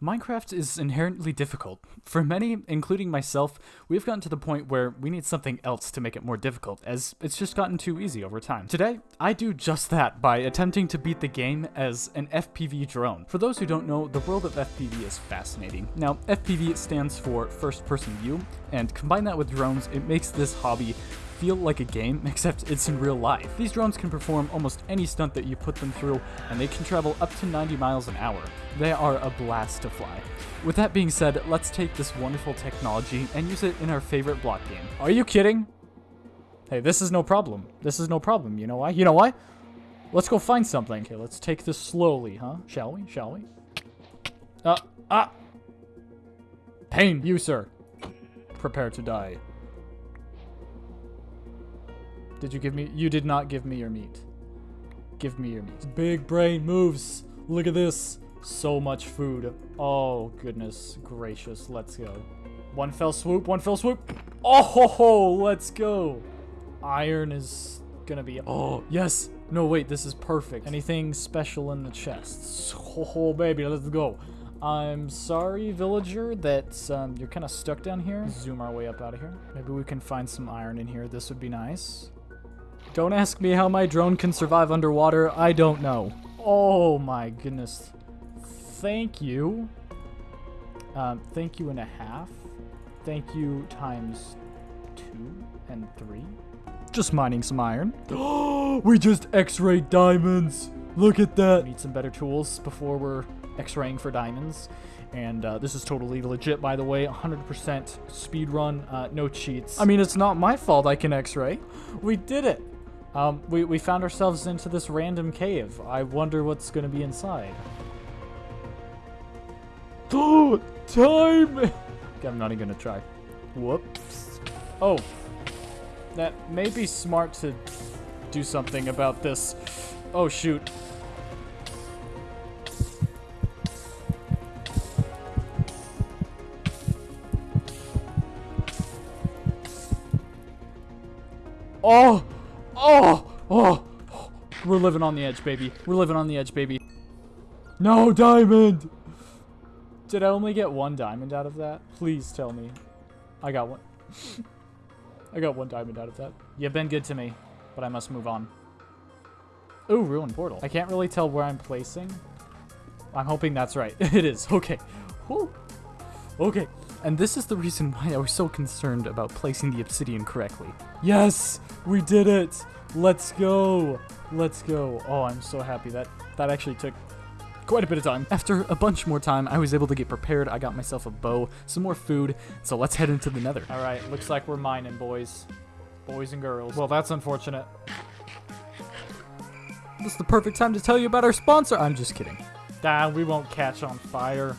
Minecraft is inherently difficult. For many, including myself, we've gotten to the point where we need something else to make it more difficult, as it's just gotten too easy over time. Today, I do just that by attempting to beat the game as an FPV drone. For those who don't know, the world of FPV is fascinating. Now, FPV stands for first person view, and combine that with drones, it makes this hobby feel like a game, except it's in real life. These drones can perform almost any stunt that you put them through, and they can travel up to 90 miles an hour. They are a blast to fly. With that being said, let's take this wonderful technology and use it in our favorite block game. Are you kidding? Hey, this is no problem. This is no problem. You know why? You know why? Let's go find something. Okay, let's take this slowly, huh? Shall we? Shall we? Uh, ah! Pain, you, sir. Prepare to die. Did you give me? You did not give me your meat. Give me your meat. Big brain moves. Look at this. So much food. Oh, goodness gracious. Let's go. One fell swoop. One fell swoop. Oh, ho, ho, let's go. Iron is gonna be... Oh, yes. No, wait. This is perfect. Anything special in the chests? Oh, baby. Let's go. I'm sorry, villager, that um, you're kind of stuck down here. Zoom our way up out of here. Maybe we can find some iron in here. This would be nice. Don't ask me how my drone can survive underwater. I don't know. Oh my goodness. Thank you. Um, thank you and a half. Thank you times two and three. Just mining some iron. We just x-rayed diamonds. Look at that. Need some better tools before we're x-raying for diamonds. And uh, this is totally legit, by the way. 100% speed run, uh, no cheats. I mean, it's not my fault I can x-ray. We did it. Um, we, we found ourselves into this random cave. I wonder what's going to be inside. Oh, time! I'm not even going to try. Whoops. Oh. That may be smart to do something about this. Oh, shoot. Oh! Oh! Oh! We're living on the edge, baby. We're living on the edge, baby. No diamond! Did I only get one diamond out of that? Please tell me. I got one. I got one diamond out of that. You've been good to me, but I must move on. Ooh, ruined portal. I can't really tell where I'm placing. I'm hoping that's right. it is. Okay. Okay. And this is the reason why I was so concerned about placing the obsidian correctly. Yes! We did it! Let's go! Let's go. Oh, I'm so happy. That, that actually took quite a bit of time. After a bunch more time, I was able to get prepared. I got myself a bow, some more food, so let's head into the nether. All right, looks like we're mining, boys. Boys and girls. Well, that's unfortunate. This is the perfect time to tell you about our sponsor. I'm just kidding. Nah, we won't catch on fire.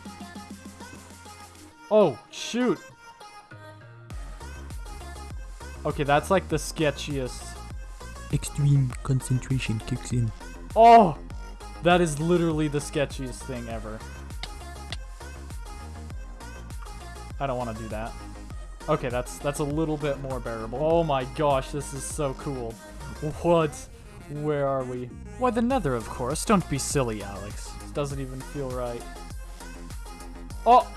Oh, shoot. Okay, that's like the sketchiest. Extreme concentration kicks in. Oh! That is literally the sketchiest thing ever. I don't want to do that. Okay, that's that's a little bit more bearable. Oh my gosh, this is so cool. What? Where are we? Why, the nether, of course. Don't be silly, Alex. This doesn't even feel right. Oh!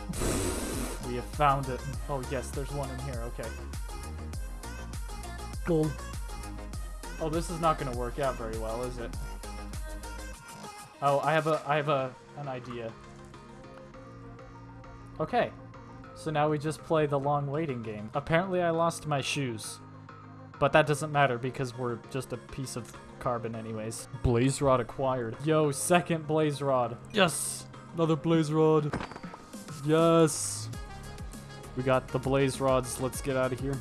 We have found it. Oh, yes, there's one in here. Okay. Gold. Oh, this is not going to work out very well, is it? Oh, I have a I have a an idea. Okay. So now we just play the long waiting game. Apparently I lost my shoes. But that doesn't matter because we're just a piece of carbon anyways. Blaze rod acquired. Yo, second blaze rod. Yes! Another blaze rod. Yes! We got the blaze rods. Let's get out of here.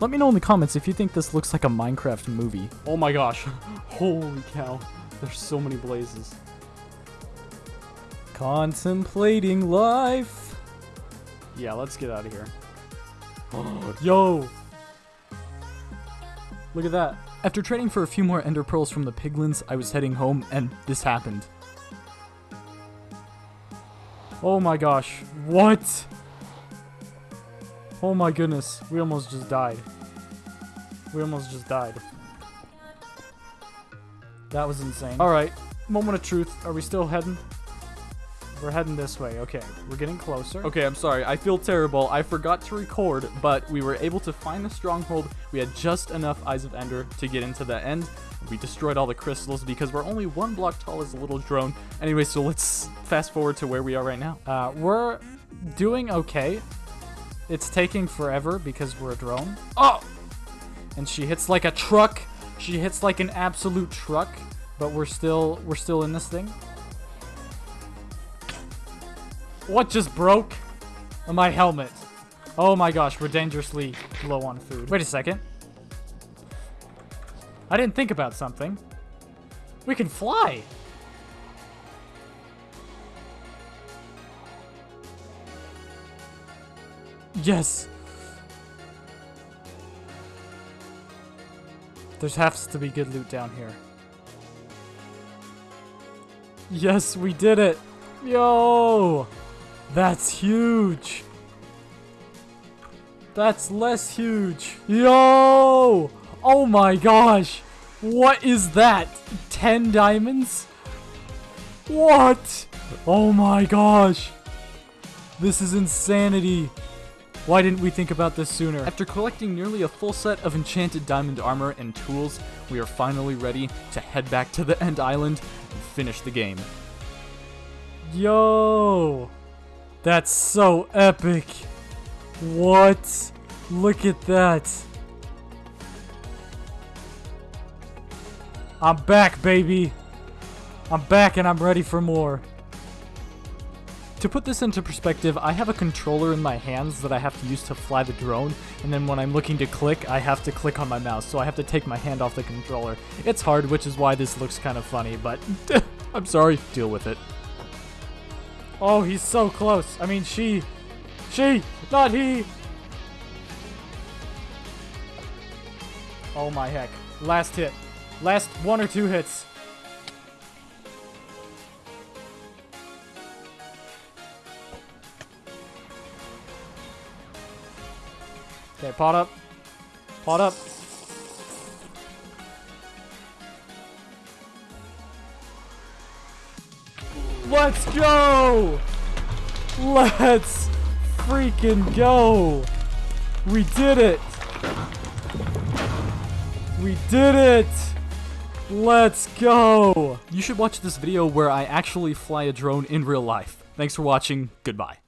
Let me know in the comments if you think this looks like a Minecraft movie. Oh my gosh. Holy cow. There's so many blazes. Contemplating life. Yeah, let's get out of here. Yo! Look at that. After trading for a few more ender pearls from the piglins, I was heading home and this happened. Oh my gosh. What? Oh my goodness, we almost just died. We almost just died. That was insane. Alright, moment of truth. Are we still heading? We're heading this way. Okay, we're getting closer. Okay, I'm sorry. I feel terrible. I forgot to record, but we were able to find the stronghold. We had just enough Eyes of Ender to get into the end. We destroyed all the crystals because we're only one block tall as a little drone. Anyway, so let's fast forward to where we are right now. Uh, we're doing okay. It's taking forever because we're a drone. Oh! And she hits like a truck. She hits like an absolute truck. But we're still we're still in this thing. What just broke? My helmet. Oh my gosh, we're dangerously low on food. Wait a second. I didn't think about something. We can fly. Yes. There's has to be good loot down here. Yes, we did it. Yo! That's huge. That's less huge. Yo! Oh my gosh. What is that? 10 diamonds? What? Oh my gosh. This is insanity. Why didn't we think about this sooner? After collecting nearly a full set of enchanted diamond armor and tools, we are finally ready to head back to the End Island and finish the game. Yo! That's so epic. What? Look at that. I'm back, baby. I'm back and I'm ready for more. To put this into perspective, I have a controller in my hands that I have to use to fly the drone, and then when I'm looking to click, I have to click on my mouse, so I have to take my hand off the controller. It's hard, which is why this looks kind of funny, but I'm sorry, deal with it. Oh, he's so close. I mean, she. She, not he. Oh my heck. Last hit. Last one or two hits. Okay, pot up. Pot up. Let's go! Let's freaking go! We did it! We did it! Let's go! You should watch this video where I actually fly a drone in real life. Thanks for watching. Goodbye.